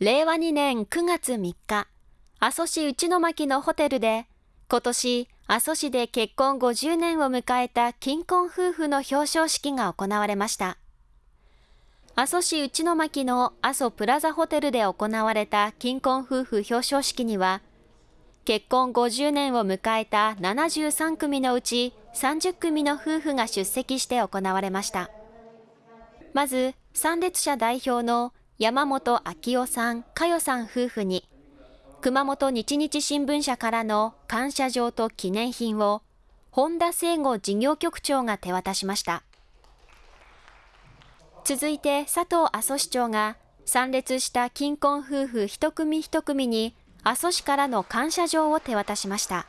令和2年9月3日、阿蘇市内巻のホテルで、今年阿蘇市で結婚50年を迎えた金婚夫婦の表彰式が行われました。阿蘇市内巻の阿蘇プラザホテルで行われた金婚夫婦表彰式には、結婚50年を迎えた73組のうち30組の夫婦が出席して行われました。まず、参列者代表の山本昭夫さん、佳代さん夫婦に、熊本日日新聞社からの感謝状と記念品を、本田聖吾事業局長が手渡しました。続いて佐藤阿蘇市長が、参列した金婚夫婦一組一組に、阿蘇市からの感謝状を手渡しました。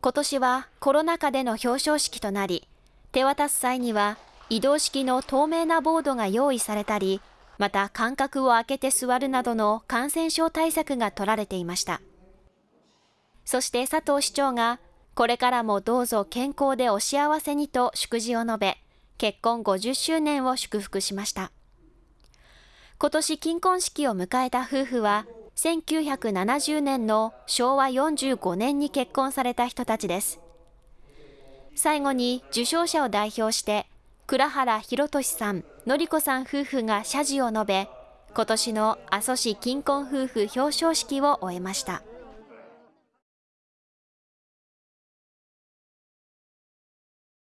今年はコロナ禍での表彰式となり、手渡す際には移動式の透明なボードが用意されたり、また間隔を空けて座るなどの感染症対策が取られていました。そして佐藤市長が、これからもどうぞ健康でお幸せにと祝辞を述べ、結婚50周年を祝福しました。今年金婚式を迎えた夫婦は、1970年の昭和45年に結婚された人たちです。最後に受賞者を代表して、倉原博俊さん、の子さん夫婦が謝辞を述べ、今年の阿蘇市金婚夫婦表彰式を終えました。